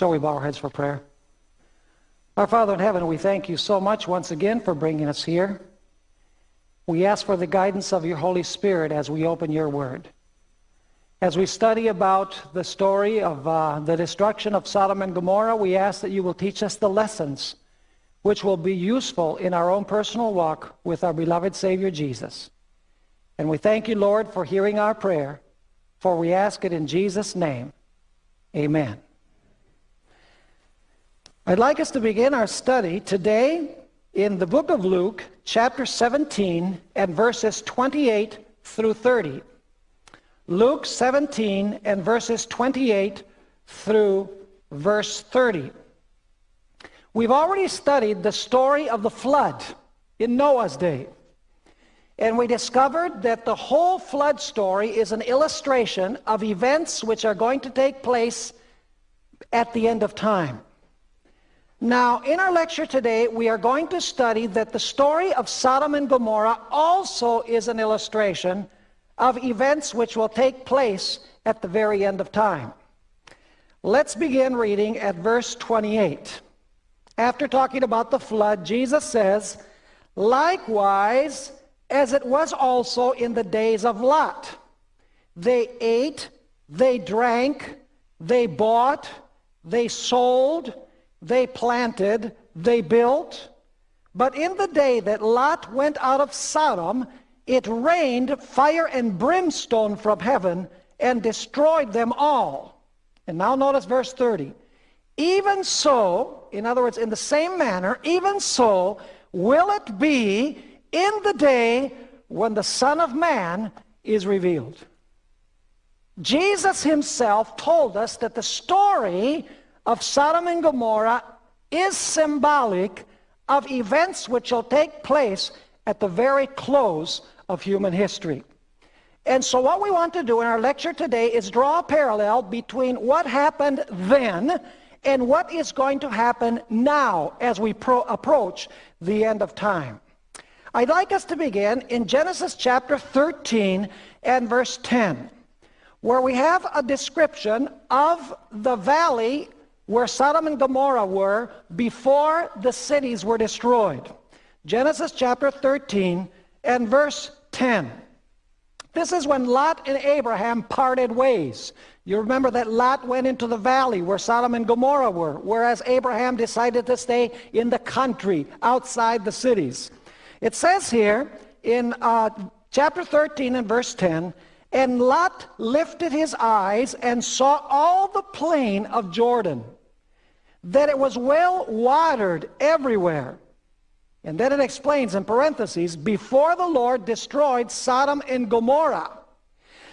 Shall we bow our heads for prayer? Our Father in heaven, we thank you so much once again for bringing us here. We ask for the guidance of your Holy Spirit as we open your word. As we study about the story of uh, the destruction of Sodom and Gomorrah, we ask that you will teach us the lessons which will be useful in our own personal walk with our beloved Savior Jesus. And we thank you, Lord, for hearing our prayer, for we ask it in Jesus' name. Amen. I'd like us to begin our study today in the book of Luke, chapter 17, and verses 28 through 30. Luke 17 and verses 28 through verse 30. We've already studied the story of the flood in Noah's day. And we discovered that the whole flood story is an illustration of events which are going to take place at the end of time. Now, in our lecture today, we are going to study that the story of Sodom and Gomorrah also is an illustration of events which will take place at the very end of time. Let's begin reading at verse 28. After talking about the flood, Jesus says, Likewise, as it was also in the days of Lot. They ate, they drank, they bought, they sold, they planted, they built. But in the day that Lot went out of Sodom, it rained fire and brimstone from heaven and destroyed them all. And now notice verse 30. Even so, in other words, in the same manner, even so will it be in the day when the Son of Man is revealed. Jesus himself told us that the story of Sodom and Gomorrah is symbolic of events which will take place at the very close of human history. And so what we want to do in our lecture today is draw a parallel between what happened then and what is going to happen now as we approach the end of time. I'd like us to begin in Genesis chapter 13 and verse 10, where we have a description of the valley where Sodom and Gomorrah were before the cities were destroyed. Genesis chapter 13 and verse 10. This is when Lot and Abraham parted ways. You remember that Lot went into the valley where Sodom and Gomorrah were, whereas Abraham decided to stay in the country outside the cities. It says here in uh, chapter 13 and verse 10, And Lot lifted his eyes and saw all the plain of Jordan that it was well watered everywhere. And then it explains in parentheses, before the Lord destroyed Sodom and Gomorrah,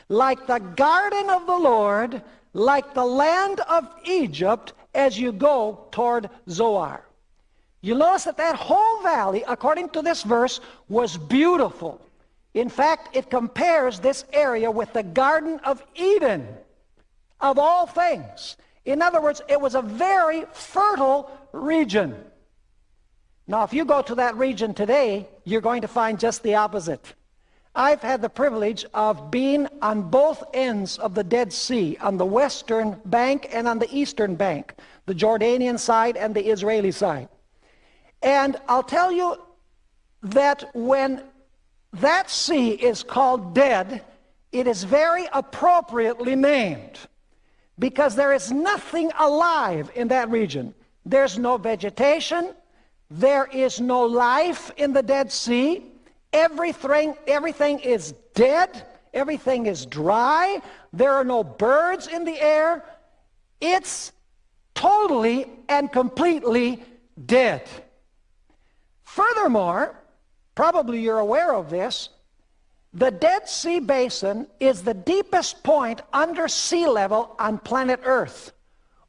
like the garden of the Lord, like the land of Egypt, as you go toward Zoar. You notice that that whole valley, according to this verse, was beautiful. In fact, it compares this area with the Garden of Eden, of all things. In other words, it was a very fertile region. Now, if you go to that region today, you're going to find just the opposite. I've had the privilege of being on both ends of the Dead Sea, on the western bank and on the eastern bank, the Jordanian side and the Israeli side. And I'll tell you that when that sea is called dead, it is very appropriately named because there is nothing alive in that region. There's no vegetation. There is no life in the Dead Sea. Everything, everything is dead. Everything is dry. There are no birds in the air. It's totally and completely dead. Furthermore, probably you're aware of this, the Dead Sea Basin is the deepest point under sea level on planet Earth.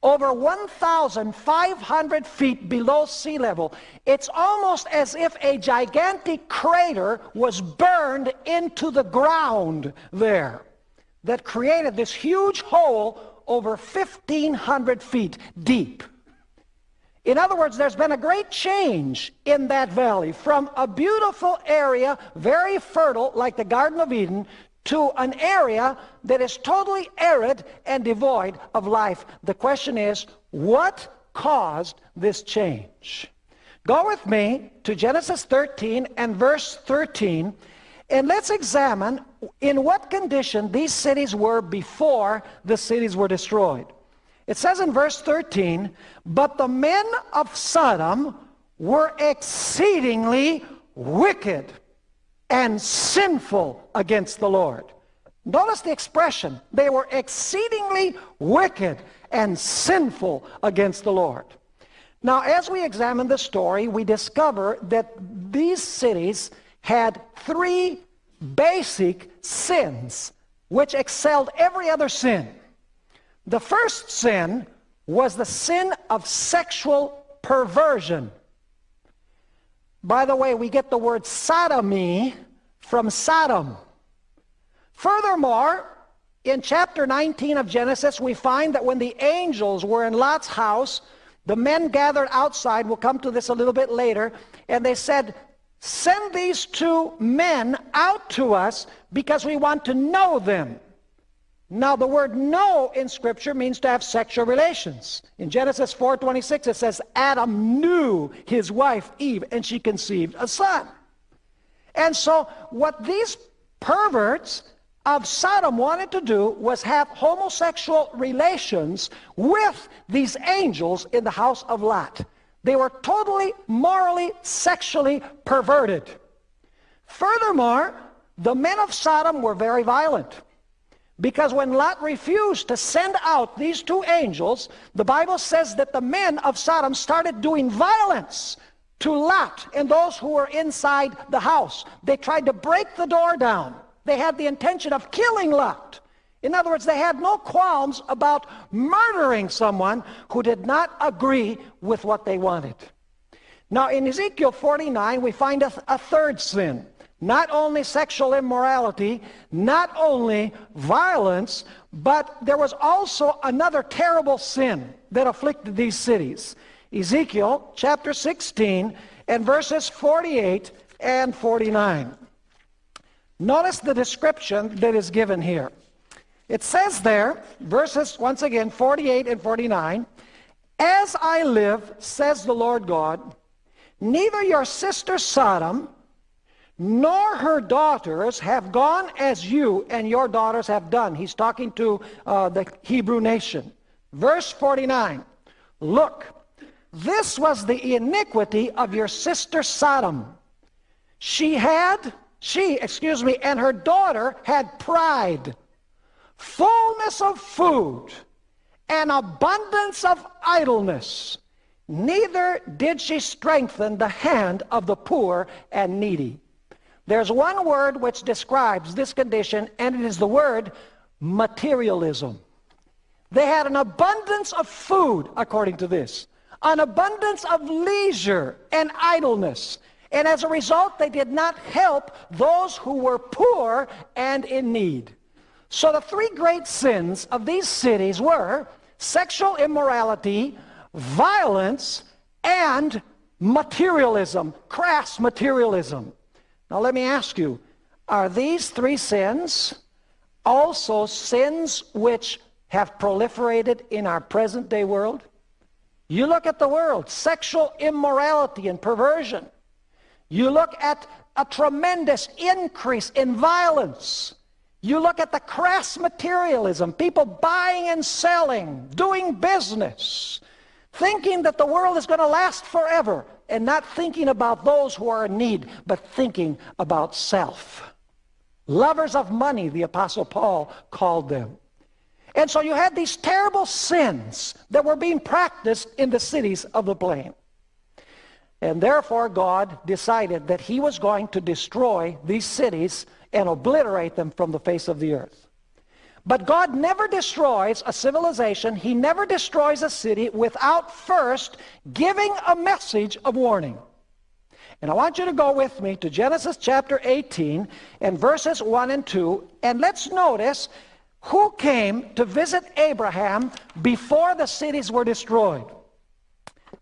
Over 1,500 feet below sea level. It's almost as if a gigantic crater was burned into the ground there that created this huge hole over 1,500 feet deep. In other words, there's been a great change in that valley from a beautiful area, very fertile, like the Garden of Eden, to an area that is totally arid and devoid of life. The question is, what caused this change? Go with me to Genesis 13 and verse 13, and let's examine in what condition these cities were before the cities were destroyed. It says in verse 13, But the men of Sodom were exceedingly wicked and sinful against the Lord. Notice the expression. They were exceedingly wicked and sinful against the Lord. Now, as we examine the story, we discover that these cities had three basic sins which excelled every other sin. The first sin was the sin of sexual perversion. By the way, we get the word sodomy from Sodom. Furthermore, in chapter 19 of Genesis, we find that when the angels were in Lot's house, the men gathered outside, we'll come to this a little bit later, and they said, Send these two men out to us because we want to know them. Now the word know in Scripture means to have sexual relations. In Genesis 4.26 it says, Adam knew his wife Eve and she conceived a son. And so what these perverts of Sodom wanted to do was have homosexual relations with these angels in the house of Lot. They were totally morally, sexually perverted. Furthermore, the men of Sodom were very violent. Because when Lot refused to send out these two angels, the Bible says that the men of Sodom started doing violence to Lot and those who were inside the house. They tried to break the door down. They had the intention of killing Lot. In other words, they had no qualms about murdering someone who did not agree with what they wanted. Now, in Ezekiel 49, we find a, a third sin not only sexual immorality, not only violence, but there was also another terrible sin that afflicted these cities. Ezekiel chapter 16 and verses 48 and 49. Notice the description that is given here. It says there, verses once again 48 and 49, As I live, says the Lord God, neither your sister Sodom, nor her daughters have gone as you and your daughters have done. He's talking to uh, the Hebrew nation. Verse 49 Look, this was the iniquity of your sister Sodom. She had, she, excuse me, and her daughter had pride, fullness of food, and abundance of idleness. Neither did she strengthen the hand of the poor and needy. There's one word which describes this condition, and it is the word materialism. They had an abundance of food, according to this, an abundance of leisure and idleness. And as a result, they did not help those who were poor and in need. So the three great sins of these cities were sexual immorality, violence, and materialism, crass materialism. Now let me ask you, are these three sins also sins which have proliferated in our present day world? You look at the world, sexual immorality and perversion. You look at a tremendous increase in violence. You look at the crass materialism, people buying and selling, doing business, thinking that the world is going to last forever and not thinking about those who are in need, but thinking about self. Lovers of money, the Apostle Paul called them. And so you had these terrible sins that were being practiced in the cities of the plain. And therefore God decided that he was going to destroy these cities and obliterate them from the face of the earth. But God never destroys a civilization, He never destroys a city without first giving a message of warning. And I want you to go with me to Genesis chapter 18 and verses 1 and 2, and let's notice who came to visit Abraham before the cities were destroyed.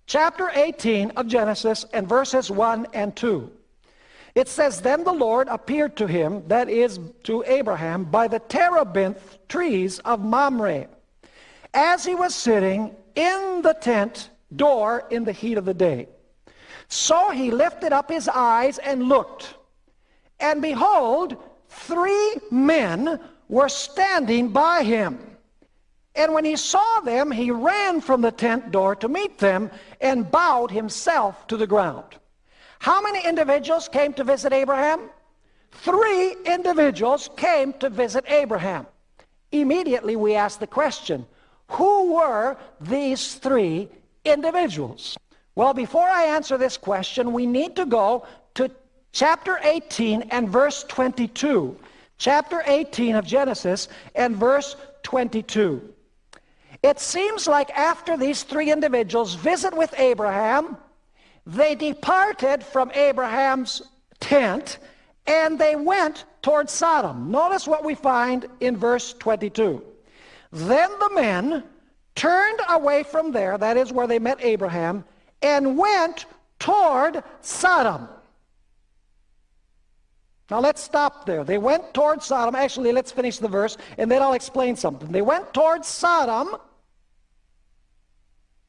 Chapter 18 of Genesis and verses 1 and 2. It says, Then the Lord appeared to him, that is, to Abraham, by the terebinth trees of Mamre, as he was sitting in the tent door in the heat of the day. So he lifted up his eyes and looked, and behold, three men were standing by him. And when he saw them, he ran from the tent door to meet them and bowed himself to the ground. How many individuals came to visit Abraham? Three individuals came to visit Abraham. Immediately we ask the question, who were these three individuals? Well, before I answer this question, we need to go to chapter 18 and verse 22. Chapter 18 of Genesis and verse 22. It seems like after these three individuals visit with Abraham, they departed from Abraham's tent and they went towards Sodom. Notice what we find in verse 22. Then the men turned away from there, that is where they met Abraham, and went toward Sodom. Now let's stop there. They went toward Sodom. Actually, let's finish the verse, and then I'll explain something. They went toward Sodom,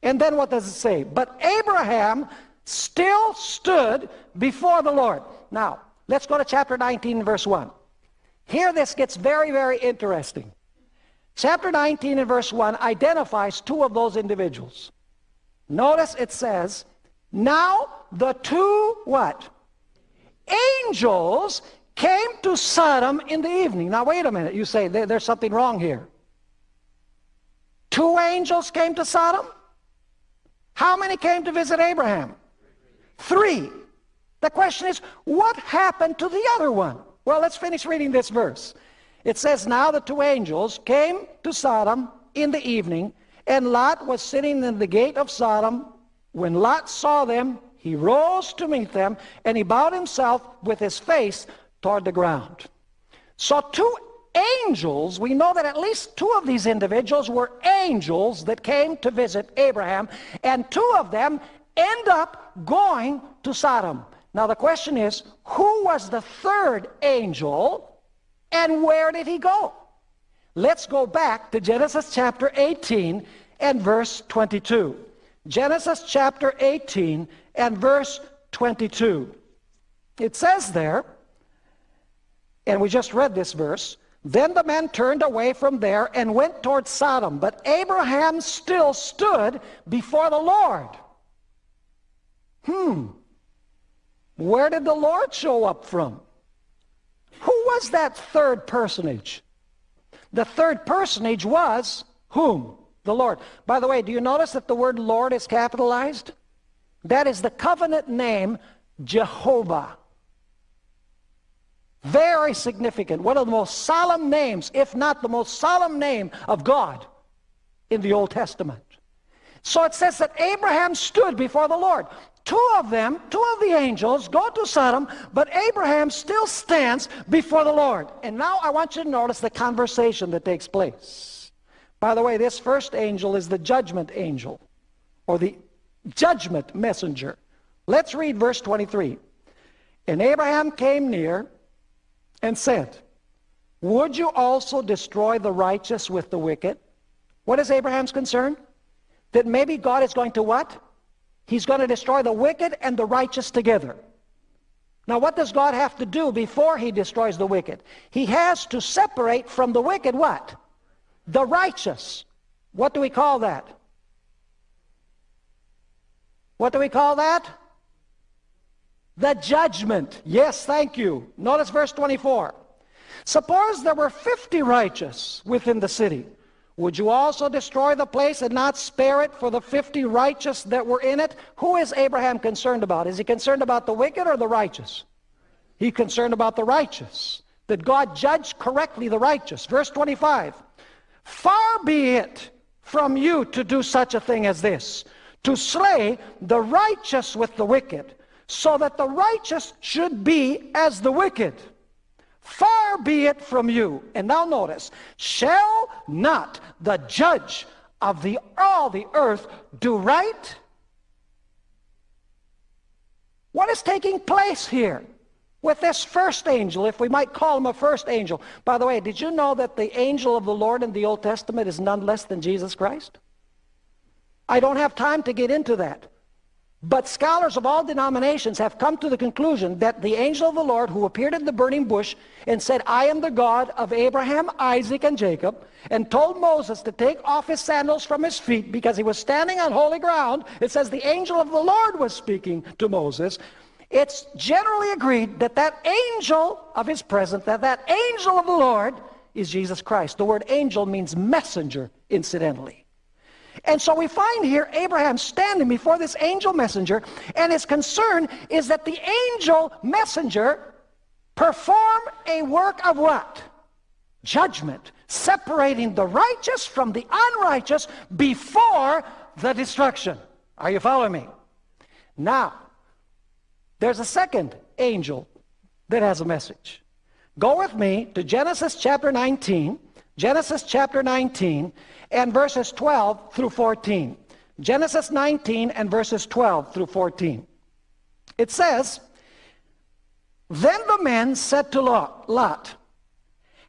and then what does it say? But Abraham still stood before the Lord. Now, let's go to chapter 19, verse 1. Here this gets very, very interesting. Chapter 19 and verse 1 identifies two of those individuals. Notice it says, Now the two what? Angels came to Sodom in the evening. Now wait a minute. You say there's something wrong here. Two angels came to Sodom? How many came to visit Abraham? Three. The question is, what happened to the other one? Well, let's finish reading this verse. It says, Now the two angels came to Sodom in the evening, and Lot was sitting in the gate of Sodom. When Lot saw them, he rose to meet them, and he bowed himself with his face toward the ground. So two angels, we know that at least two of these individuals were angels that came to visit Abraham, and two of them end up going to Sodom. Now the question is, who was the third angel and where did he go? Let's go back to Genesis chapter 18 and verse 22. Genesis chapter 18 and verse 22. It says there, and we just read this verse, then the men turned away from there and went toward Sodom, but Abraham still stood before the Lord. Hmm. Where did the Lord show up from? Who was that third personage? The third personage was whom? The Lord. By the way, do you notice that the word Lord is capitalized? That is the covenant name Jehovah. Very significant. One of the most solemn names, if not the most solemn name of God in the Old Testament. So it says that Abraham stood before the Lord. Two of them, two of the angels, go to Sodom, but Abraham still stands before the Lord. And now I want you to notice the conversation that takes place. By the way, this first angel is the judgment angel, or the judgment messenger. Let's read verse 23. And Abraham came near and said, Would you also destroy the righteous with the wicked? What is Abraham's concern? That maybe God is going to what? He's going to destroy the wicked and the righteous together. Now what does God have to do before he destroys the wicked? He has to separate from the wicked what? The righteous. What do we call that? What do we call that? The judgment. Yes, thank you. Notice verse 24. Suppose there were 50 righteous within the city. Would you also destroy the place and not spare it for the 50 righteous that were in it? Who is Abraham concerned about? Is he concerned about the wicked or the righteous? He's concerned about the righteous. That God judge correctly the righteous. Verse 25. Far be it from you to do such a thing as this, to slay the righteous with the wicked, so that the righteous should be as the wicked. Far be it from you. And now notice, shall not the judge of the, all the earth do right? What is taking place here? with this first angel, if we might call him a first angel. By the way, did you know that the angel of the Lord in the Old Testament is none less than Jesus Christ? I don't have time to get into that. But scholars of all denominations have come to the conclusion that the angel of the Lord who appeared in the burning bush and said, I am the God of Abraham, Isaac, and Jacob, and told Moses to take off his sandals from his feet because he was standing on holy ground. It says the angel of the Lord was speaking to Moses. It's generally agreed that that angel of his presence, that that angel of the Lord is Jesus Christ. The word angel means messenger, incidentally. And so we find here Abraham standing before this angel messenger, and his concern is that the angel messenger perform a work of what? Judgment, separating the righteous from the unrighteous before the destruction. Are you following me? Now, there's a second angel that has a message. Go with me to Genesis chapter 19, Genesis chapter 19, and verses 12 through 14. Genesis 19 and verses 12 through 14. It says, Then the men said to Lot,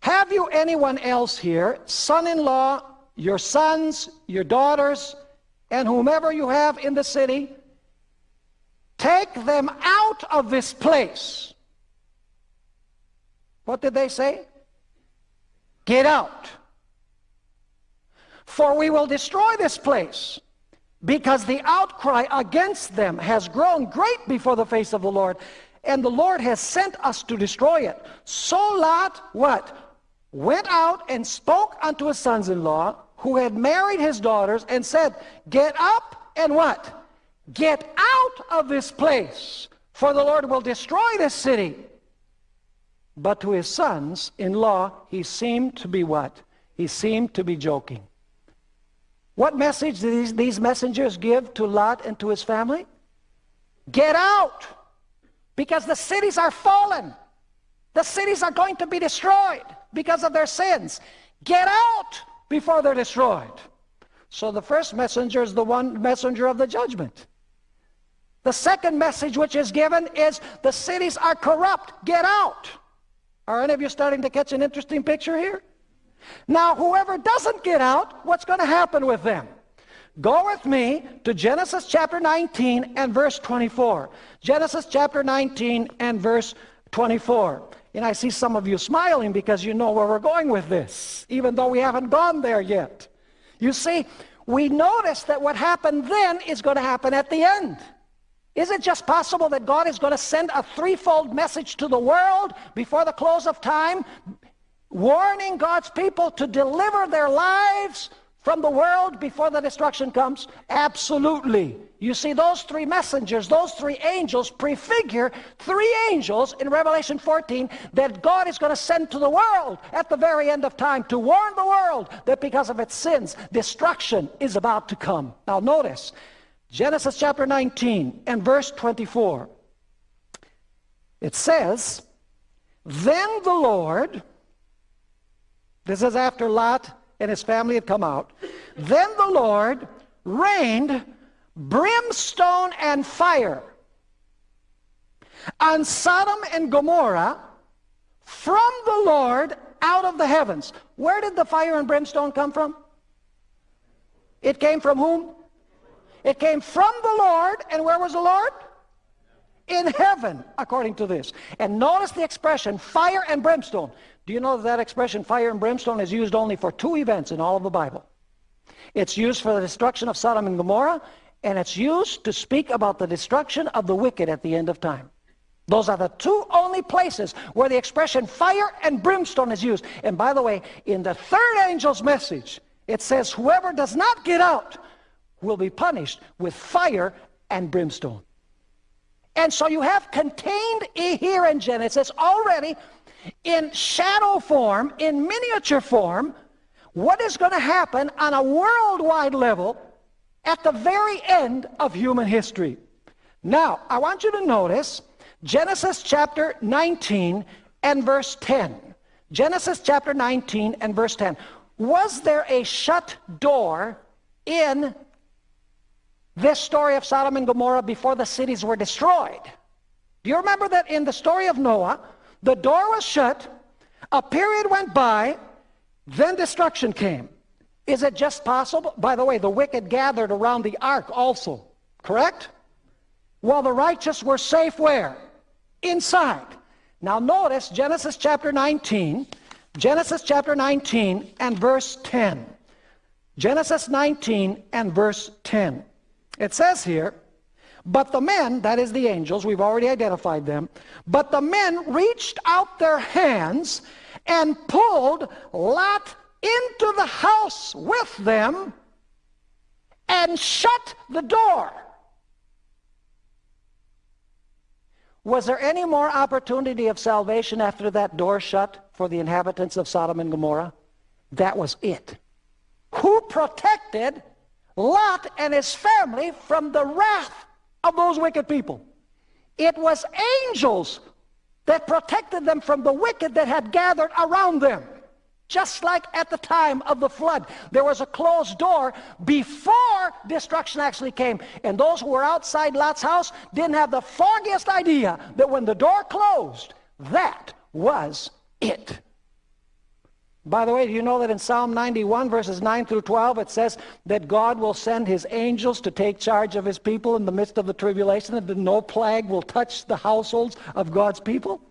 Have you anyone else here, son-in-law, your sons, your daughters, and whomever you have in the city, Take them out of this place. What did they say? Get out. For we will destroy this place because the outcry against them has grown great before the face of the Lord, and the Lord has sent us to destroy it. So Lot, what? Went out and spoke unto his sons-in-law, who had married his daughters, and said, Get up and what? Get out of this place, for the Lord will destroy this city. But to his sons-in-law, he seemed to be what? He seemed to be joking. What message did these, these messengers give to Lot and to his family? Get out! Because the cities are fallen. The cities are going to be destroyed because of their sins. Get out before they're destroyed. So the first messenger is the one messenger of the judgment. The second message which is given is the cities are corrupt. Get out. Are any of you starting to catch an interesting picture here? Now, whoever doesn't get out, what's going to happen with them? Go with me to Genesis chapter 19 and verse 24. Genesis chapter 19 and verse 24. And I see some of you smiling because you know where we're going with this, even though we haven't gone there yet. You see, we notice that what happened then is going to happen at the end. Is it just possible that God is going to send a threefold message to the world before the close of time, warning God's people to deliver their lives from the world before the destruction comes? Absolutely. You see, those three messengers, those three angels prefigure three angels in Revelation 14 that God is going to send to the world at the very end of time to warn the world that because of its sins, destruction is about to come. Now notice, Genesis chapter 19 and verse 24. It says, Then the Lord, this is after Lot and his family had come out, then the Lord rained brimstone and fire on Sodom and Gomorrah from the Lord out of the heavens. Where did the fire and brimstone come from? It came from whom? It came from the Lord, and where was the Lord? In heaven, according to this. And notice the expression, fire and brimstone. Do you know that, that expression, fire and brimstone, is used only for two events in all of the Bible? It's used for the destruction of Sodom and Gomorrah, and it's used to speak about the destruction of the wicked at the end of time. Those are the two only places where the expression fire and brimstone is used. And by the way, in the third angel's message, it says, whoever does not get out will be punished with fire and brimstone. And so you have contained here in Genesis already in shadow form, in miniature form, what is going to happen on a worldwide level at the very end of human history. Now, I want you to notice Genesis chapter 19 and verse 10. Genesis chapter 19 and verse 10. Was there a shut door in this story of Sodom and Gomorrah before the cities were destroyed. Do you remember that in the story of Noah, the door was shut, a period went by, then destruction came. Is it just possible? By the way, the wicked gathered around the ark also, correct? While the righteous were safe where? Inside. Now notice Genesis chapter 19, Genesis chapter 19 and verse 10. Genesis 19 and verse 10. It says here, but the men, that is the angels, we've already identified them, but the men reached out their hands and pulled Lot into the house with them and shut the door. Was there any more opportunity of salvation after that door shut for the inhabitants of Sodom and Gomorrah? That was it. Who protected Lot and his family from the wrath of those wicked people? It was angels that protected them from the wicked that had gathered around them. Just like at the time of the flood, there was a closed door before destruction actually came. And those who were outside Lot's house didn't have the foggiest idea that when the door closed, that was it. By the way, do you know that in Psalm 91, verses 9 through 12, it says that God will send his angels to take charge of his people in the midst of the tribulation, and that no plague will touch the households of God's people?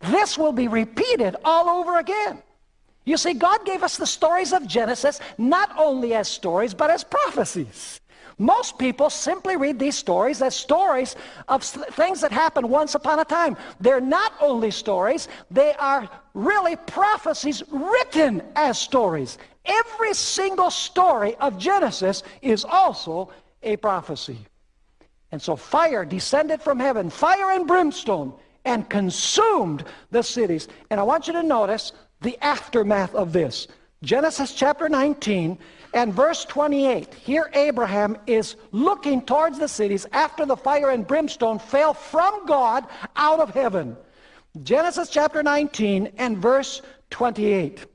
This will be repeated all over again. You see, God gave us the stories of Genesis not only as stories, but as prophecies. Most people simply read these stories as stories of things that happened once upon a time. They're not only stories, they are really prophecies written as stories. Every single story of Genesis is also a prophecy. And so fire descended from heaven, fire and brimstone, and consumed the cities. And I want you to notice the aftermath of this. Genesis chapter 19 and verse 28. Here Abraham is looking towards the cities after the fire and brimstone fell from God out of heaven. Genesis chapter 19 and verse 28.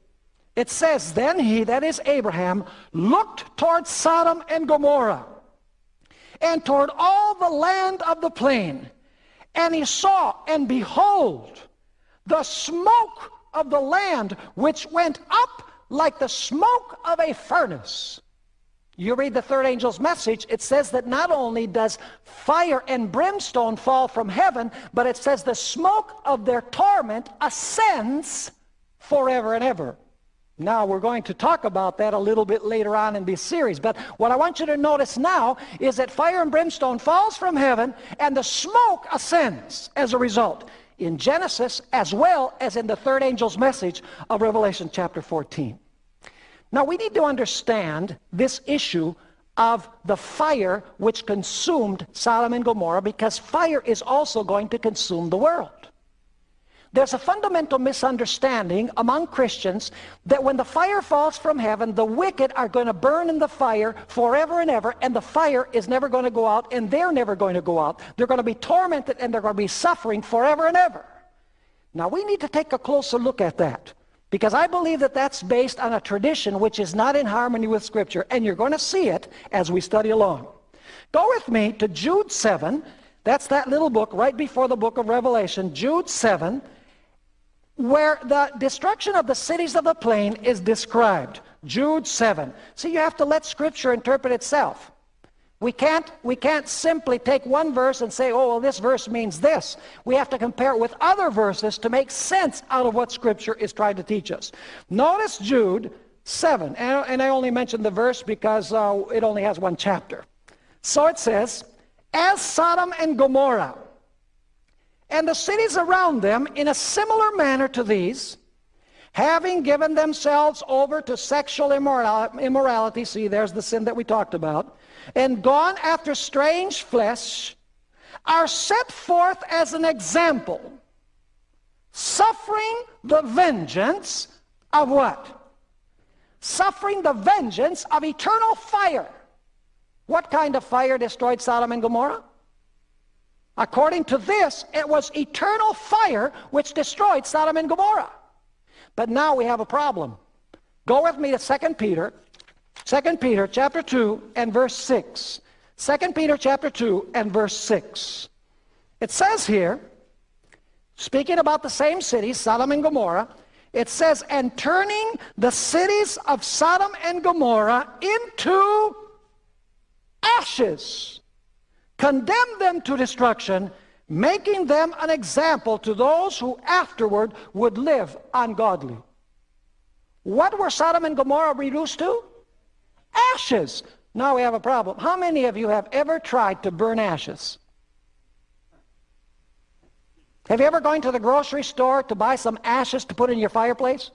It says, Then he, that is Abraham, looked toward Sodom and Gomorrah, and toward all the land of the plain. And he saw, and behold, the smoke of the land which went up like the smoke of a furnace. You read the third angel's message, it says that not only does fire and brimstone fall from heaven, but it says the smoke of their torment ascends forever and ever. Now, we're going to talk about that a little bit later on in this series, but what I want you to notice now is that fire and brimstone falls from heaven and the smoke ascends as a result in Genesis as well as in the third angel's message of Revelation chapter 14. Now we need to understand this issue of the fire which consumed Sodom and Gomorrah because fire is also going to consume the world. There's a fundamental misunderstanding among Christians that when the fire falls from heaven, the wicked are going to burn in the fire forever and ever, and the fire is never going to go out, and they're never going to go out. They're going to be tormented, and they're going to be suffering forever and ever. Now, we need to take a closer look at that. Because I believe that that's based on a tradition which is not in harmony with Scripture, and you're going to see it as we study along. Go with me to Jude 7. That's that little book right before the book of Revelation, Jude 7 where the destruction of the cities of the plain is described. Jude 7. See, you have to let Scripture interpret itself. We can't, we can't simply take one verse and say, oh, well, this verse means this. We have to compare it with other verses to make sense out of what Scripture is trying to teach us. Notice Jude 7, and, I only mentioned the verse because uh, it only has one chapter. So it says, As Sodom and Gomorrah and the cities around them in a similar manner to these, having given themselves over to sexual immorality, see, there's the sin that we talked about, and gone after strange flesh, are set forth as an example, suffering the vengeance of what? Suffering the vengeance of eternal fire. What kind of fire destroyed Sodom and Gomorrah? According to this, it was eternal fire which destroyed Sodom and Gomorrah. But now we have a problem. Go with me to 2 Peter, 2 Peter chapter 2 and verse 6. 2 Peter chapter 2 and verse 6. It says here, speaking about the same cities, Sodom and Gomorrah, it says, and turning the cities of Sodom and Gomorrah into ashes, condemned them to destruction, making them an example to those who afterward would live ungodly. What were Sodom and Gomorrah reduced to? Ashes. Now we have a problem. How many of you have ever tried to burn ashes? Have you ever gone to the grocery store to buy some ashes to put in your fireplace?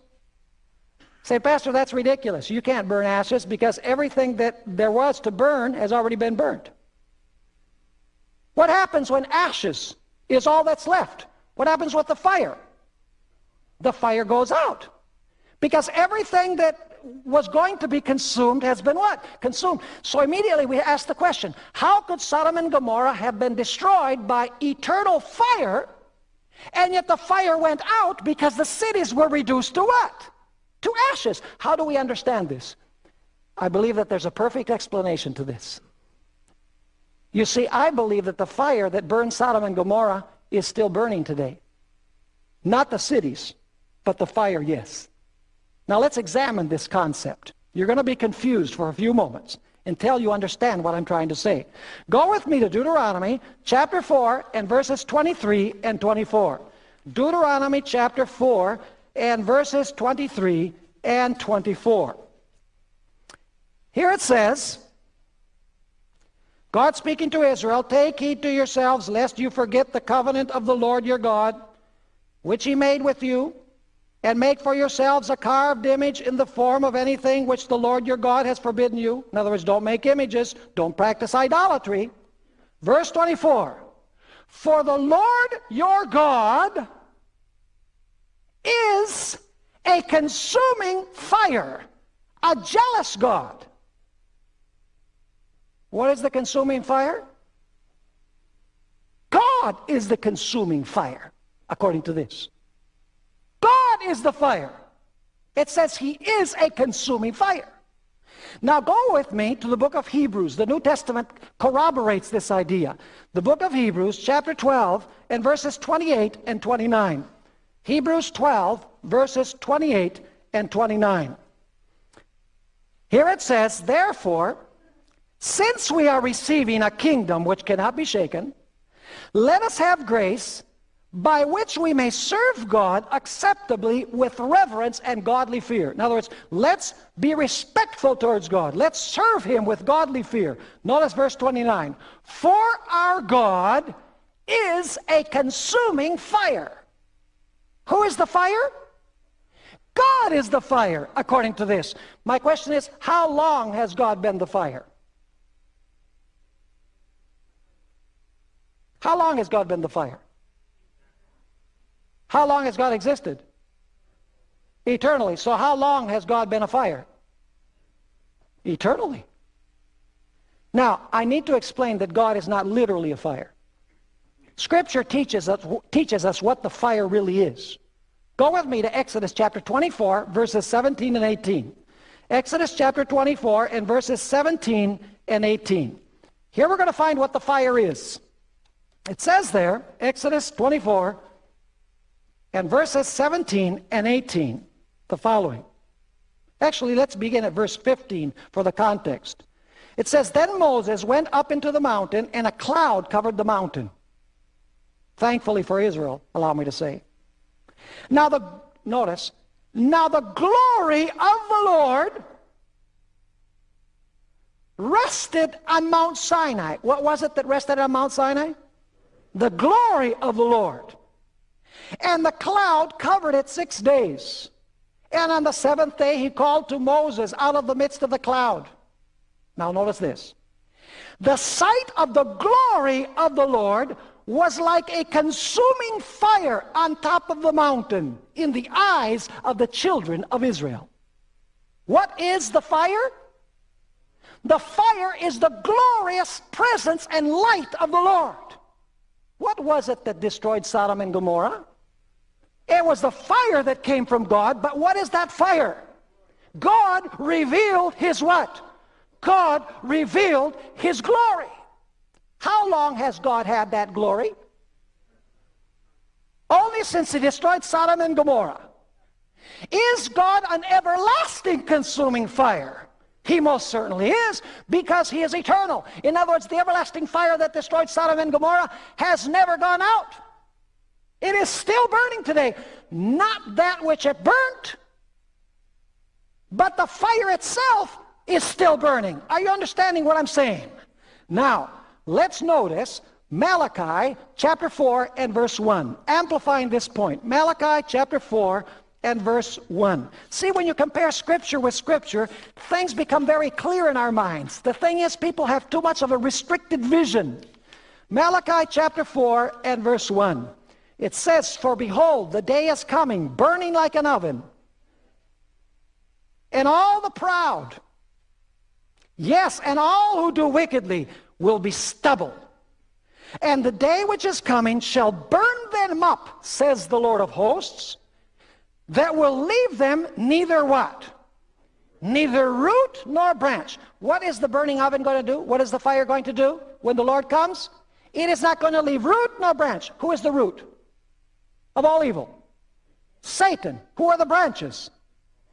Say, Pastor, that's ridiculous. You can't burn ashes because everything that there was to burn has already been burnt. What happens when ashes is all that's left? What happens with the fire? The fire goes out. Because everything that was going to be consumed has been what? Consumed. So immediately we ask the question, how could Sodom and Gomorrah have been destroyed by eternal fire and yet the fire went out because the cities were reduced to what? To ashes. How do we understand this? I believe that there's a perfect explanation to this. You see, I believe that the fire that burned Sodom and Gomorrah is still burning today. Not the cities, but the fire, yes. Now let's examine this concept. You're going to be confused for a few moments until you understand what I'm trying to say. Go with me to Deuteronomy chapter 4 and verses 23 and 24. Deuteronomy chapter 4 and verses 23 and 24. Here it says, God speaking to Israel, Take heed to yourselves, lest you forget the covenant of the Lord your God, which he made with you, and make for yourselves a carved image in the form of anything which the Lord your God has forbidden you. In other words, don't make images, don't practice idolatry. Verse 24, For the Lord your God is a consuming fire, a jealous God. What is the consuming fire? God is the consuming fire, according to this. God is the fire. It says he is a consuming fire. Now go with me to the book of Hebrews. The New Testament corroborates this idea. The book of Hebrews, chapter 12, and verses 28 and 29. Hebrews 12, verses 28 and 29. Here it says, Therefore, since we are receiving a kingdom which cannot be shaken, let us have grace by which we may serve God acceptably with reverence and godly fear. In other words, let's be respectful towards God. Let's serve him with godly fear. Notice verse 29. For our God is a consuming fire. Who is the fire? God is the fire, according to this. My question is, how long has God been the fire? How long has God been the fire? How long has God existed? Eternally. So how long has God been a fire? Eternally. Now, I need to explain that God is not literally a fire. Scripture teaches us, teaches us what the fire really is. Go with me to Exodus chapter 24, verses 17 and 18. Exodus chapter 24 and verses 17 and 18. Here we're going to find what the fire is. It says there, Exodus 24, and verses 17 and 18, the following. Actually, let's begin at verse 15 for the context. It says, Then Moses went up into the mountain, and a cloud covered the mountain. Thankfully for Israel, allow me to say. Now the, notice, now the glory of the Lord rested on Mount Sinai. What was it that rested on Mount Sinai? The glory of the Lord. And the cloud covered it six days. And on the seventh day he called to Moses out of the midst of the cloud. Now notice this. The sight of the glory of the Lord was like a consuming fire on top of the mountain in the eyes of the children of Israel. What is the fire? The fire is the glorious presence and light of the Lord. What was it that destroyed Sodom and Gomorrah? It was the fire that came from God, but what is that fire? God revealed his what? God revealed his glory. How long has God had that glory? only since he destroyed Sodom and Gomorrah. Is God an everlasting consuming fire? He most certainly is because he is eternal. In other words, the everlasting fire that destroyed Sodom and Gomorrah has never gone out. It is still burning today. Not that which it burnt, but the fire itself is still burning. Are you understanding what I'm saying? Now, let's notice Malachi chapter 4 and verse 1. Amplifying this point. Malachi chapter 4 and verse 1. See, when you compare Scripture with Scripture, things become very clear in our minds. The thing is, people have too much of a restricted vision. Malachi chapter 4 and verse 1. It says, For behold, the day is coming, burning like an oven, and all the proud, yes, and all who do wickedly will be stubble. And the day which is coming shall burn them up, says the Lord of hosts, that will leave them neither what? Neither root nor branch. What is the burning oven going to do? What is the fire going to do when the Lord comes? It is not going to leave root nor branch. Who is the root of all evil? Satan. Who are the branches?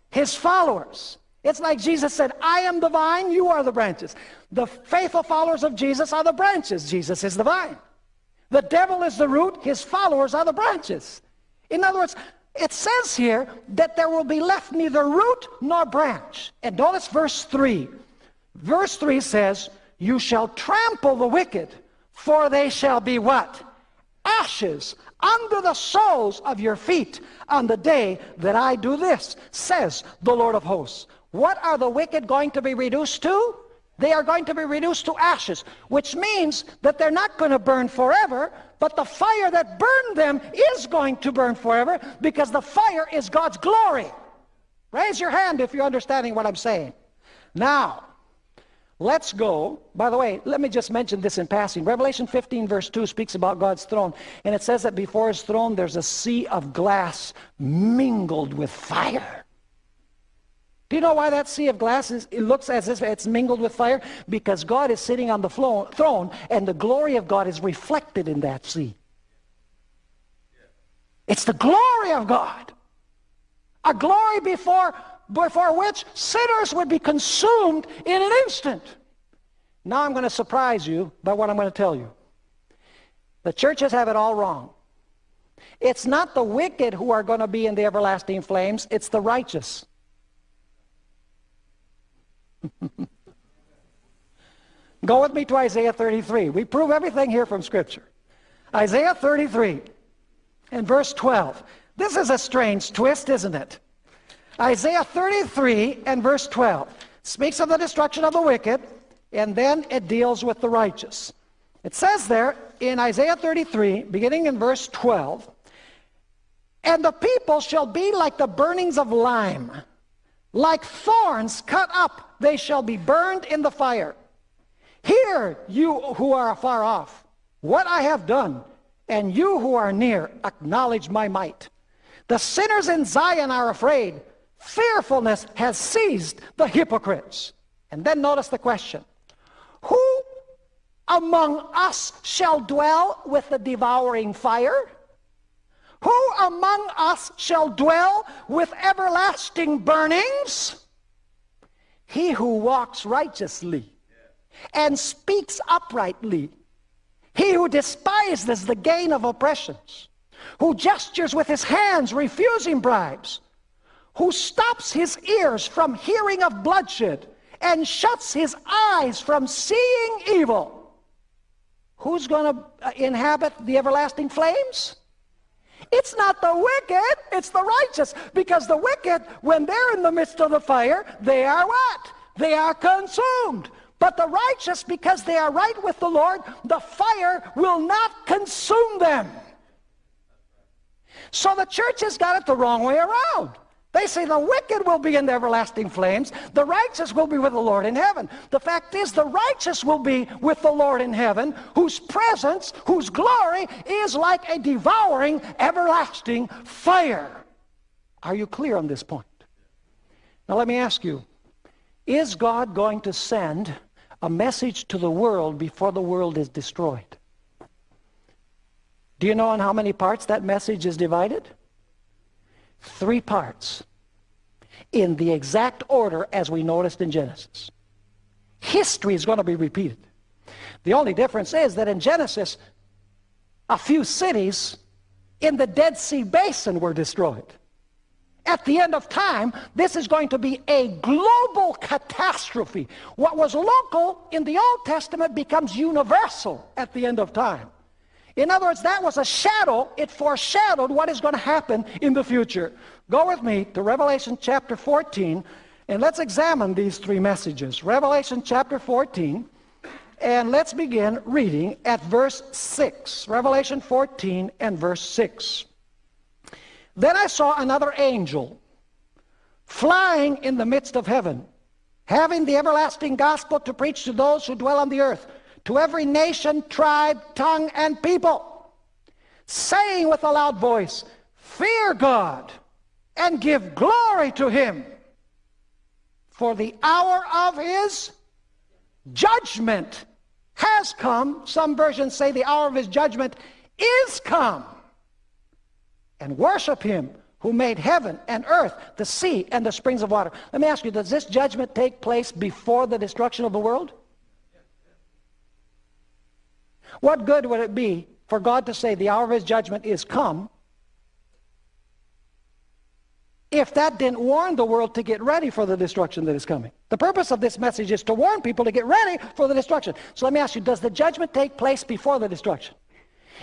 His followers. It's like Jesus said, I am the vine, you are the branches. The faithful followers of Jesus are the branches. Jesus is the vine. The devil is the root, his followers are the branches. In other words, it says here that there will be left neither root nor branch. And notice verse 3. Verse 3 says, You shall trample the wicked, for they shall be what? Ashes under the soles of your feet on the day that I do this, says the Lord of hosts. What are the wicked going to be reduced to? They are going to be reduced to ashes, which means that they're not going to burn forever, but the fire that burned them is going to burn forever because the fire is God's glory. Raise your hand if you're understanding what I'm saying. Now, let's go. By the way, let me just mention this in passing. Revelation 15, verse 2 speaks about God's throne, and it says that before his throne there's a sea of glass mingled with fire. Do you know why that sea of glass is, it looks as if it's mingled with fire? Because God is sitting on the throne and the glory of God is reflected in that sea. It's the glory of God. A glory before, before which sinners would be consumed in an instant. Now I'm going to surprise you by what I'm going to tell you. The churches have it all wrong. It's not the wicked who are going to be in the everlasting flames, it's the righteous. Go with me to Isaiah 33. We prove everything here from Scripture. Isaiah 33 and verse 12. This is a strange twist, isn't it? Isaiah 33 and verse 12 speaks of the destruction of the wicked, and then it deals with the righteous. It says there in Isaiah 33, beginning in verse 12, And the people shall be like the burnings of lime like thorns cut up, they shall be burned in the fire. Hear, you who are afar off, what I have done, and you who are near, acknowledge my might. The sinners in Zion are afraid. Fearfulness has seized the hypocrites. And then notice the question. Who among us shall dwell with the devouring fire? Who among us shall dwell with everlasting burnings? He who walks righteously and speaks uprightly. He who despises the gain of oppressions, who gestures with his hands refusing bribes, who stops his ears from hearing of bloodshed and shuts his eyes from seeing evil. Who's going to uh, inhabit the everlasting flames? It's not the wicked, it's the righteous. Because the wicked, when they're in the midst of the fire, they are what? They are consumed. But the righteous, because they are right with the Lord, the fire will not consume them. So the church has got it the wrong way around. They say the wicked will be in the everlasting flames. The righteous will be with the Lord in heaven. The fact is the righteous will be with the Lord in heaven, whose presence, whose glory is like a devouring, everlasting fire. Are you clear on this point? Now let me ask you, is God going to send a message to the world before the world is destroyed? Do you know in how many parts that message is divided? Three parts. In the exact order as we noticed in Genesis. History is going to be repeated. The only difference is that in Genesis, a few cities in the Dead Sea Basin were destroyed. At the end of time, this is going to be a global catastrophe. What was local in the Old Testament becomes universal at the end of time. In other words, that was a shadow. It foreshadowed what is going to happen in the future. Go with me to Revelation chapter 14, and let's examine these three messages. Revelation chapter 14, and let's begin reading at verse 6. Revelation 14 and verse 6. Then I saw another angel flying in the midst of heaven, having the everlasting gospel to preach to those who dwell on the earth, to every nation, tribe, tongue, and people, saying with a loud voice, Fear God and give glory to him, for the hour of his judgment has come. Some versions say the hour of his judgment is come and worship him who made heaven and earth, the sea, and the springs of water. Let me ask you, does this judgment take place before the destruction of the world? What good would it be for God to say the hour of his judgment is come if that didn't warn the world to get ready for the destruction that is coming? The purpose of this message is to warn people to get ready for the destruction. So let me ask you, does the judgment take place before the destruction?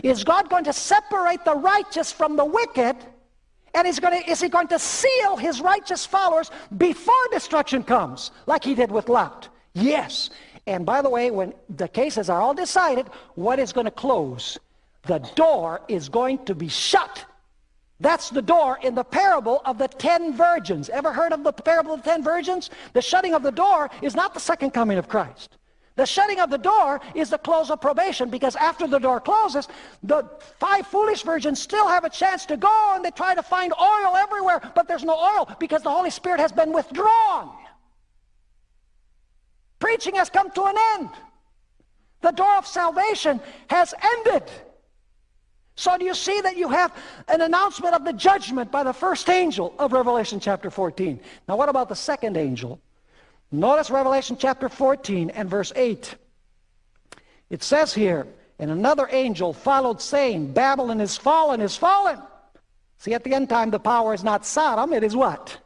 Is God going to separate the righteous from the wicked? And he's going to, is he going to seal his righteous followers before destruction comes, like he did with Lot? Yes. And by the way, when the cases are all decided, what is going to close? The door is going to be shut. That's the door in the parable of the ten virgins. Ever heard of the parable of the ten virgins? The shutting of the door is not the second coming of Christ. The shutting of the door is the close of probation because after the door closes, the five foolish virgins still have a chance to go and they try to find oil everywhere, but there's no oil because the Holy Spirit has been withdrawn. Preaching has come to an end. The door of salvation has ended. So do you see that you have an announcement of the judgment by the first angel of Revelation chapter 14? Now what about the second angel? Notice Revelation chapter 14 and verse 8. It says here, and another angel followed saying, Babylon is fallen, is fallen. See, at the end time, the power is not Sodom, it is what?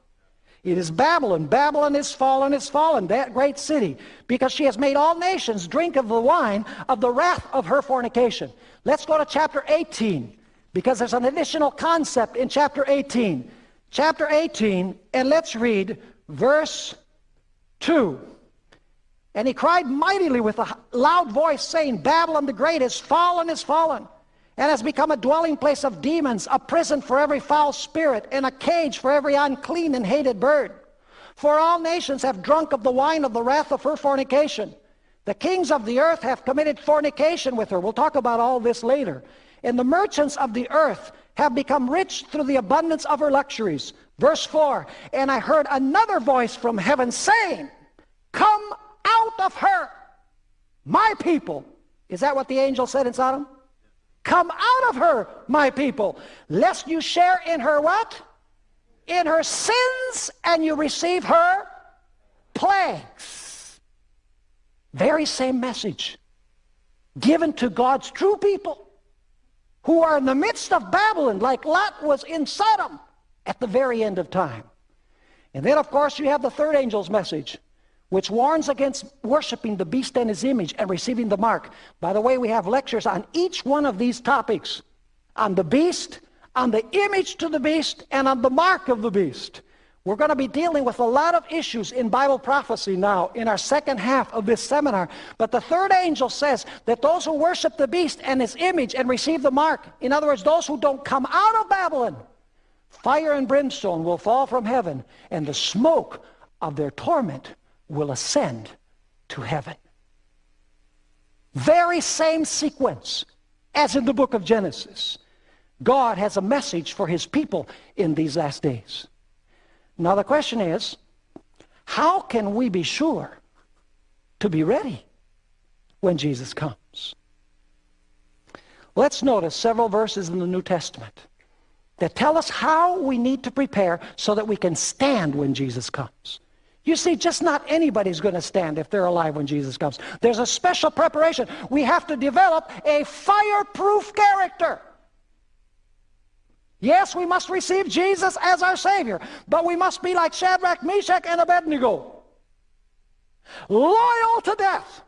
It is Babylon. Babylon is fallen, is fallen, that great city, because she has made all nations drink of the wine of the wrath of her fornication. Let's go to chapter 18, because there's an additional concept in chapter 18. Chapter 18, and let's read verse 2. And he cried mightily with a loud voice, saying, Babylon the Great is fallen, is fallen, and has become a dwelling place of demons, a prison for every foul spirit, and a cage for every unclean and hated bird. For all nations have drunk of the wine of the wrath of her fornication. The kings of the earth have committed fornication with her. We'll talk about all this later. And the merchants of the earth have become rich through the abundance of her luxuries. Verse 4, And I heard another voice from heaven saying, Come out of her, my people. Is that what the angel said in Sodom? Come out of her, my people, lest you share in her what? In her sins, and you receive her plagues. Very same message given to God's true people who are in the midst of Babylon, like Lot was in Sodom at the very end of time. And then, of course, you have the third angel's message, which warns against worshiping the beast and his image and receiving the mark. By the way, we have lectures on each one of these topics, on the beast, on the image to the beast, and on the mark of the beast. We're going to be dealing with a lot of issues in Bible prophecy now in our second half of this seminar. But the third angel says that those who worship the beast and his image and receive the mark, in other words, those who don't come out of Babylon, Fire and brimstone will fall from heaven, and the smoke of their torment will ascend to heaven. Very same sequence as in the book of Genesis. God has a message for his people in these last days. Now the question is, how can we be sure to be ready when Jesus comes? Let's notice several verses in the New Testament that tell us how we need to prepare so that we can stand when Jesus comes. You see, just not anybody's going to stand if they're alive when Jesus comes. There's a special preparation. We have to develop a fireproof character. Yes, we must receive Jesus as our Savior, but we must be like Shadrach, Meshach, and Abednego. Loyal to death.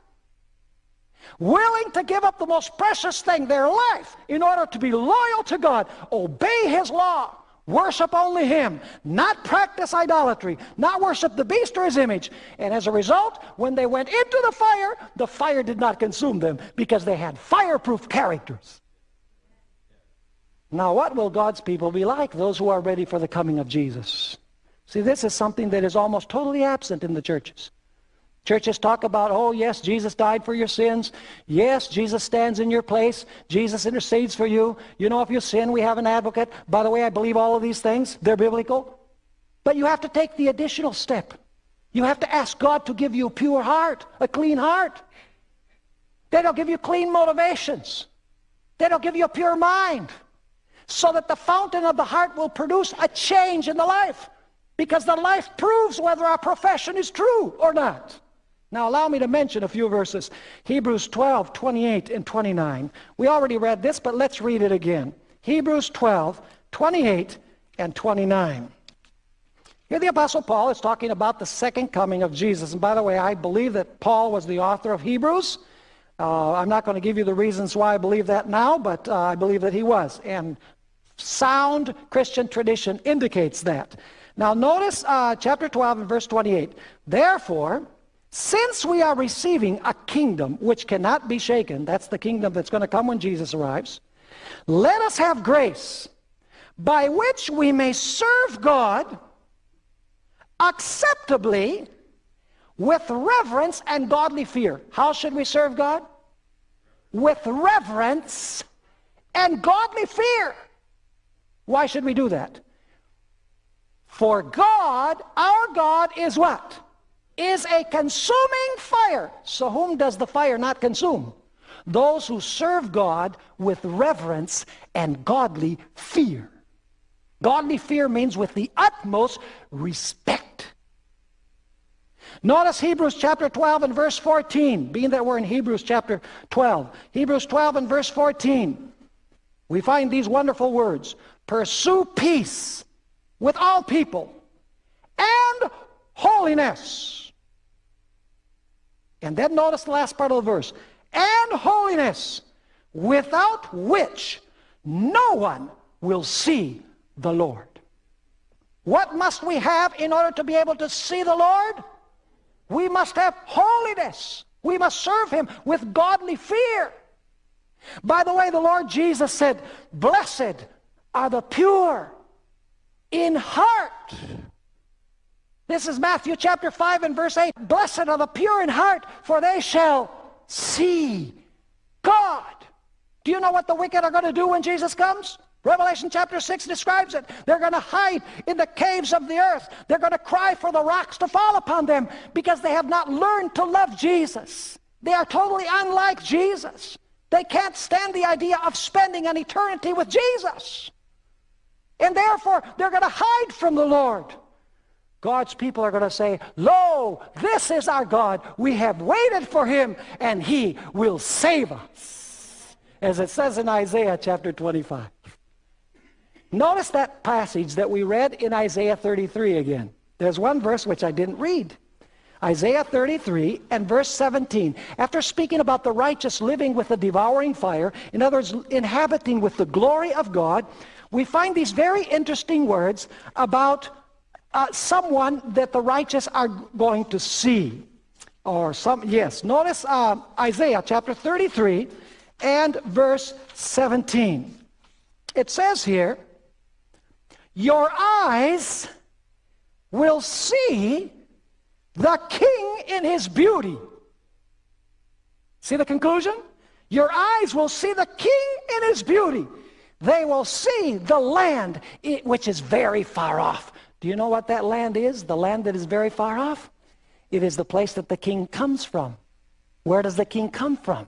Willing to give up the most precious thing, their life, in order to be loyal to God. Obey His law. Worship only Him, not practice idolatry, not worship the beast or his image. And as a result, when they went into the fire, the fire did not consume them because they had fireproof characters. Now, what will God's people be like? Those who are ready for the coming of Jesus. See, this is something that is almost totally absent in the churches. Churches talk about, oh, yes, Jesus died for your sins. Yes, Jesus stands in your place. Jesus intercedes for you. You know, if you sin, we have an advocate. By the way, I believe all of these things. They're biblical. But you have to take the additional step. You have to ask God to give you a pure heart, a clean heart. Then He'll give you clean motivations. Then He'll give you a pure mind. So that the fountain of the heart will produce a change in the life. Because the life proves whether our profession is true or not. Now allow me to mention a few verses. Hebrews 12, 28 and 29. We already read this, but let's read it again. Hebrews 12, 28 and 29. Here the Apostle Paul is talking about the second coming of Jesus. And by the way, I believe that Paul was the author of Hebrews. Uh, I'm not going to give you the reasons why I believe that now, but uh, I believe that he was. And sound Christian tradition indicates that. Now notice uh, chapter 12 and verse 28. Therefore, since we are receiving a kingdom which cannot be shaken, that's the kingdom that's going to come when Jesus arrives, let us have grace by which we may serve God acceptably with reverence and godly fear. How should we serve God? With reverence and godly fear. Why should we do that? For God, our God is what? Is a consuming fire. So whom does the fire not consume? Those who serve God with reverence and godly fear. Godly fear means with the utmost respect. Notice Hebrews chapter 12 and verse 14, being that we're in Hebrews chapter 12. Hebrews 12 and verse 14. We find these wonderful words. Pursue peace with all people and holiness and then notice the last part of the verse. And holiness, without which no one will see the Lord. What must we have in order to be able to see the Lord? We must have holiness. We must serve Him with godly fear. By the way, the Lord Jesus said, Blessed are the pure in heart. This is Matthew chapter 5 and verse 8. Blessed are the pure in heart, for they shall see God. Do you know what the wicked are going to do when Jesus comes? Revelation chapter 6 describes it. They're going to hide in the caves of the earth. They're going to cry for the rocks to fall upon them because they have not learned to love Jesus. They are totally unlike Jesus. They can't stand the idea of spending an eternity with Jesus. And therefore, they're going to hide from the Lord. God's people are going to say, Lo, this is our God. We have waited for him, and he will save us. As it says in Isaiah chapter 25. Notice that passage that we read in Isaiah 33 again. There's one verse which I didn't read. Isaiah 33 and verse 17. After speaking about the righteous living with the devouring fire, in other words, inhabiting with the glory of God, we find these very interesting words about uh, someone that the righteous are going to see. Or some, yes. Notice uh, Isaiah chapter 33 and verse 17. It says here, Your eyes will see the king in his beauty. See the conclusion? Your eyes will see the king in his beauty. They will see the land which is very far off. Do you know what that land is? The land that is very far off? It is the place that the king comes from. Where does the king come from?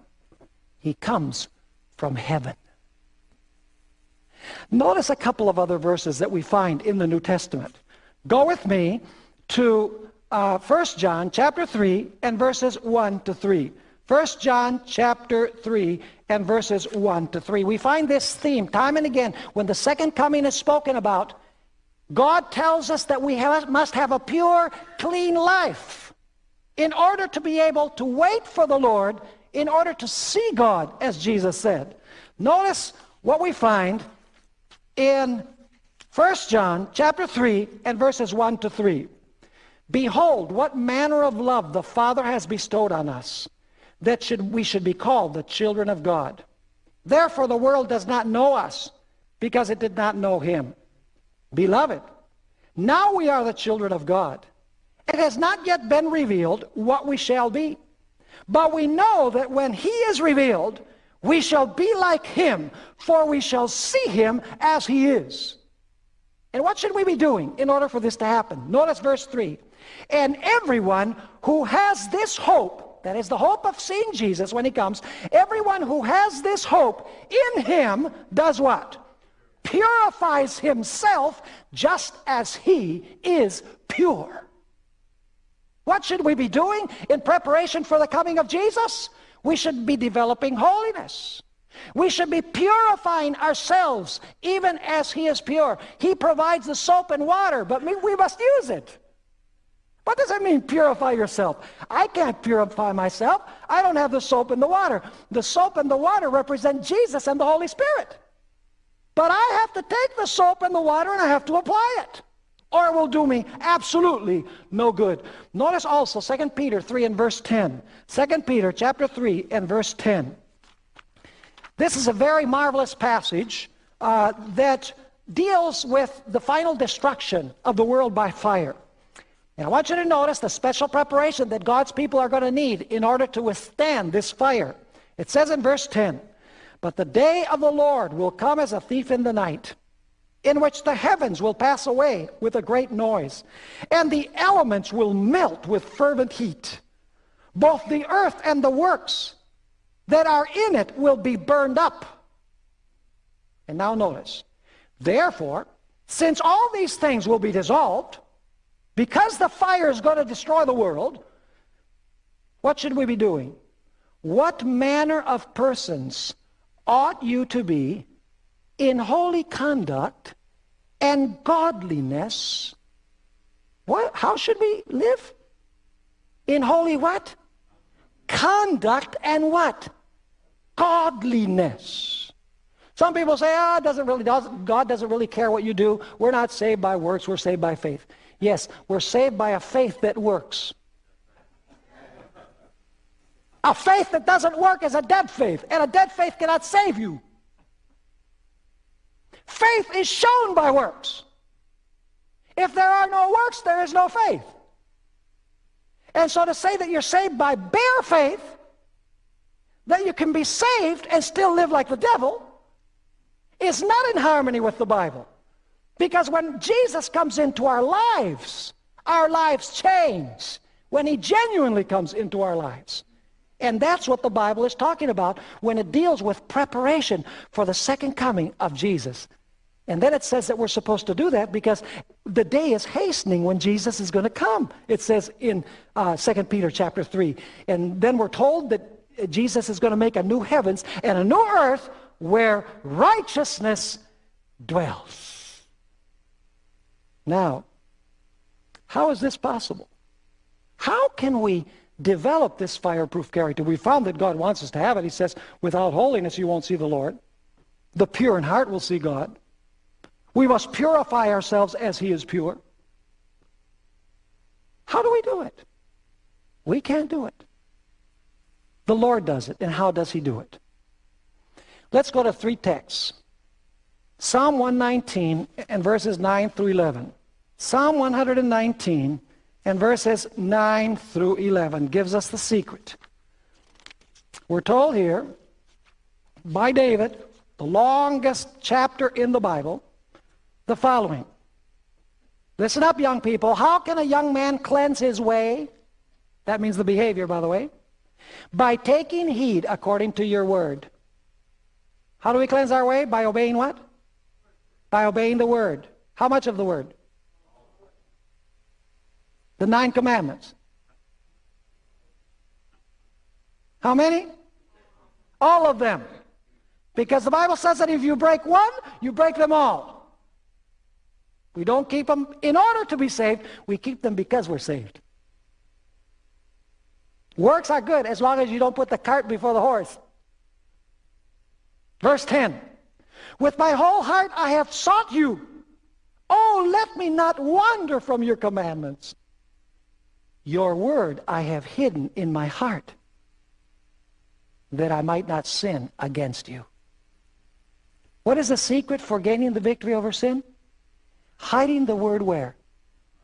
He comes from heaven. Notice a couple of other verses that we find in the New Testament. Go with me to uh, 1 John chapter 3 and verses 1 to 3. 1 John chapter 3 and verses 1 to 3. We find this theme time and again when the second coming is spoken about. God tells us that we have, must have a pure, clean life in order to be able to wait for the Lord, in order to see God, as Jesus said. Notice what we find in 1 John chapter 3 and verses 1 to 3. Behold, what manner of love the Father has bestowed on us, that should, we should be called the children of God. Therefore the world does not know us, because it did not know him. Beloved, now we are the children of God. It has not yet been revealed what we shall be. But we know that when he is revealed, we shall be like him, for we shall see him as he is. And what should we be doing in order for this to happen? Notice verse 3. And everyone who has this hope, that is the hope of seeing Jesus when he comes, everyone who has this hope in him does what? Purifies himself just as he is pure. What should we be doing in preparation for the coming of Jesus? We should be developing holiness. We should be purifying ourselves even as He is pure. He provides the soap and water, but we must use it. What does it mean, purify yourself? I can't purify myself. I don't have the soap and the water. The soap and the water represent Jesus and the Holy Spirit. But I have to take the soap and the water and I have to apply it or it will do me absolutely no good. Notice also 2 Peter 3 and verse 10. 2 Peter chapter 3 and verse 10. This is a very marvelous passage uh, that deals with the final destruction of the world by fire. And I want you to notice the special preparation that God's people are going to need in order to withstand this fire. It says in verse 10, But the day of the Lord will come as a thief in the night in which the heavens will pass away with a great noise, and the elements will melt with fervent heat. Both the earth and the works that are in it will be burned up. And now notice, therefore, since all these things will be dissolved, because the fire is going to destroy the world, what should we be doing? What manner of persons ought you to be in holy conduct and godliness. What? How should we live? In holy what? Conduct and what? Godliness. Some people say, oh, doesn't really, doesn't, God doesn't really care what you do. We're not saved by works, we're saved by faith. Yes, we're saved by a faith that works. A faith that doesn't work is a dead faith, and a dead faith cannot save you. Faith is shown by works. If there are no works, there is no faith. And so to say that you're saved by bare faith, that you can be saved and still live like the devil, is not in harmony with the Bible. Because when Jesus comes into our lives, our lives change. When he genuinely comes into our lives. And that's what the Bible is talking about when it deals with preparation for the second coming of Jesus. And then it says that we're supposed to do that because the day is hastening when Jesus is going to come. It says in uh, 2 Peter chapter 3. And then we're told that Jesus is going to make a new heavens and a new earth where righteousness dwells. Now, how is this possible? How can we develop this fireproof character. We found that God wants us to have it. He says, without holiness you won't see the Lord. The pure in heart will see God. We must purify ourselves as he is pure. How do we do it? We can't do it. The Lord does it. And how does he do it? Let's go to three texts. Psalm 119 and verses 9 through 11. Psalm 119 and verses 9 through 11 gives us the secret. We're told here by David, the longest chapter in the Bible, the following. Listen up, young people. How can a young man cleanse his way? That means the behavior, by the way. By taking heed according to your word. How do we cleanse our way? By obeying what? By obeying the word. How much of the word? The nine commandments. How many? All of them. Because the Bible says that if you break one, you break them all. We don't keep them in order to be saved. We keep them because we're saved. Works are good as long as you don't put the cart before the horse. Verse 10. With my whole heart I have sought you. Oh, let me not wander from your commandments. Your word I have hidden in my heart that I might not sin against you. What is the secret for gaining the victory over sin? Hiding the word where?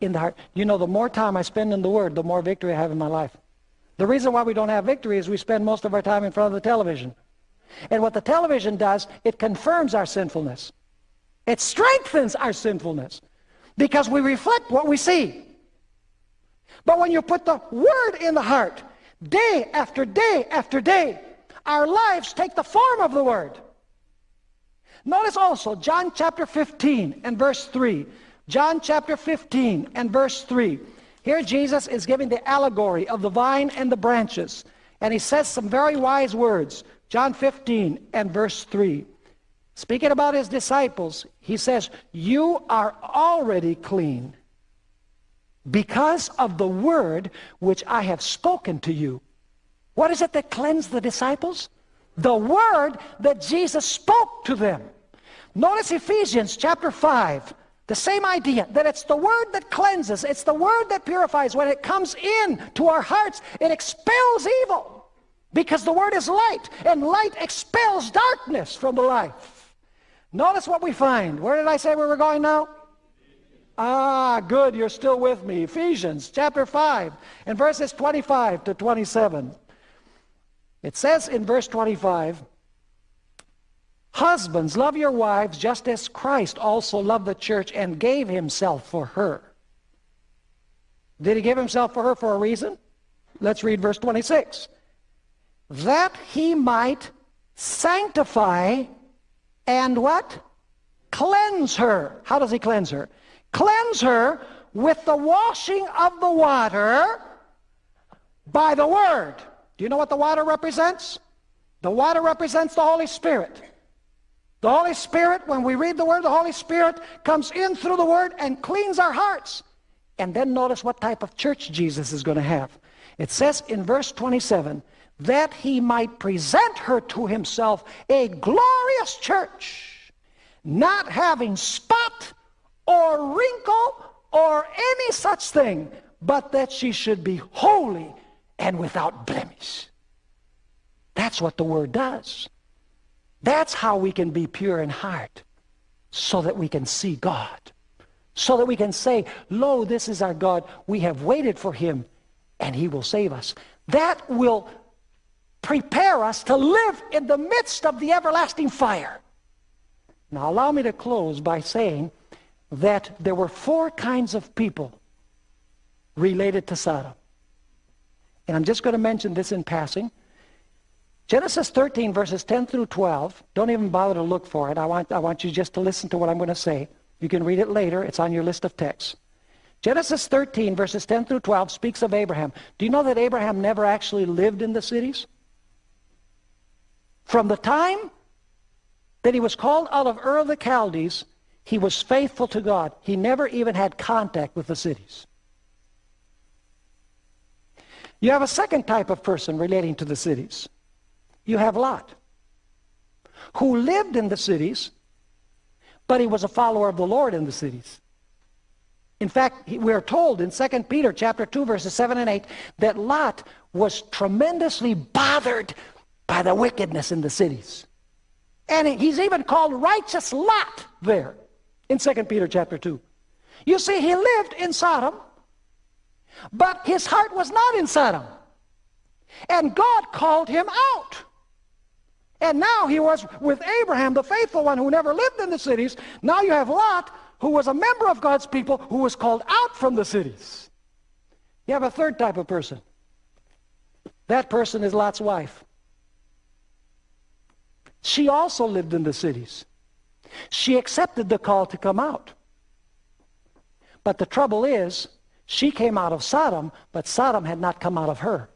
In the heart. You know, the more time I spend in the word, the more victory I have in my life. The reason why we don't have victory is we spend most of our time in front of the television. And what the television does, it confirms our sinfulness. It strengthens our sinfulness because we reflect what we see. But when you put the word in the heart, day after day after day, our lives take the form of the word. Notice also John chapter 15 and verse 3. John chapter 15 and verse 3. Here Jesus is giving the allegory of the vine and the branches. And he says some very wise words. John 15 and verse 3. Speaking about his disciples, he says, You are already clean because of the word which I have spoken to you. What is it that cleansed the disciples? The word that Jesus spoke to them. Notice Ephesians chapter 5. The same idea, that it's the word that cleanses, it's the word that purifies. When it comes in to our hearts, it expels evil. Because the word is light, and light expels darkness from the life. Notice what we find. Where did I say where we were going now? Ah, good, you're still with me. Ephesians chapter 5 and verses 25 to 27. It says in verse 25, Husbands, love your wives just as Christ also loved the church and gave himself for her. Did he give himself for her for a reason? Let's read verse 26. That he might sanctify and what? Cleanse her. How does he cleanse her? Cleanse her with the washing of the water by the word. Do you know what the water represents? The water represents the Holy Spirit. The Holy Spirit, when we read the Word, the Holy Spirit comes in through the Word and cleans our hearts. And then notice what type of church Jesus is going to have. It says in verse 27, that he might present her to himself a glorious church, not having spot or wrinkle or any such thing, but that she should be holy and without blemish. That's what the word does. That's how we can be pure in heart, so that we can see God. So that we can say, Lo, this is our God. We have waited for him, and he will save us. That will prepare us to live in the midst of the everlasting fire. Now, allow me to close by saying that there were four kinds of people related to Sodom. And I'm just going to mention this in passing. Genesis 13, verses 10 through 12, don't even bother to look for it. I want, I want you just to listen to what I'm going to say. You can read it later. It's on your list of texts. Genesis 13, verses 10 through 12, speaks of Abraham. Do you know that Abraham never actually lived in the cities? From the time that he was called out of Ur of the Chaldees, he was faithful to God. He never even had contact with the cities. You have a second type of person relating to the cities. You have Lot, who lived in the cities, but he was a follower of the Lord in the cities. In fact, we are told in 2 Peter chapter 2, verses 7 and 8, that Lot was tremendously bothered by the wickedness in the cities. And he's even called righteous Lot there in 2 Peter chapter 2. You see, he lived in Sodom, but his heart was not in Sodom. And God called him out. And now he was with Abraham, the faithful one who never lived in the cities. Now you have Lot, who was a member of God's people, who was called out from the cities. You have a third type of person. That person is Lot's wife. She also lived in the cities. She accepted the call to come out. But the trouble is, she came out of Sodom, but Sodom had not come out of her.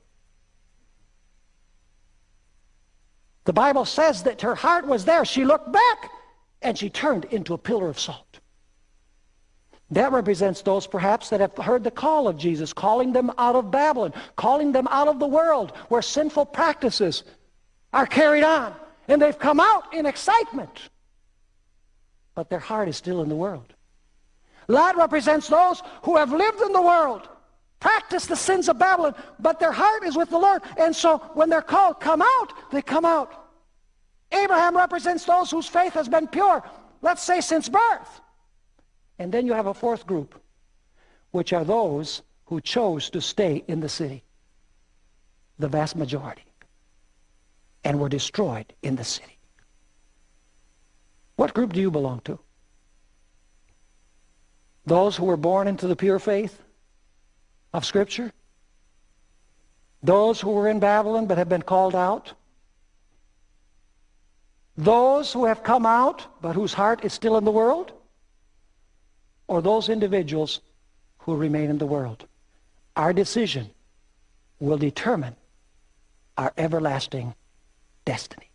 The Bible says that her heart was there. She looked back and she turned into a pillar of salt. That represents those perhaps that have heard the call of Jesus, calling them out of Babylon, calling them out of the world where sinful practices are carried on. And they've come out in excitement. But their heart is still in the world. Lot represents those who have lived in the world, practiced the sins of Babylon, but their heart is with the Lord. And so when they're called, come out, they come out. Abraham represents those whose faith has been pure, let's say since birth. And then you have a fourth group, which are those who chose to stay in the city, the vast majority, and were destroyed in the city. What group do you belong to? Those who were born into the pure faith of Scripture? Those who were in Babylon but have been called out? Those who have come out but whose heart is still in the world? Or those individuals who remain in the world? Our decision will determine our everlasting destiny.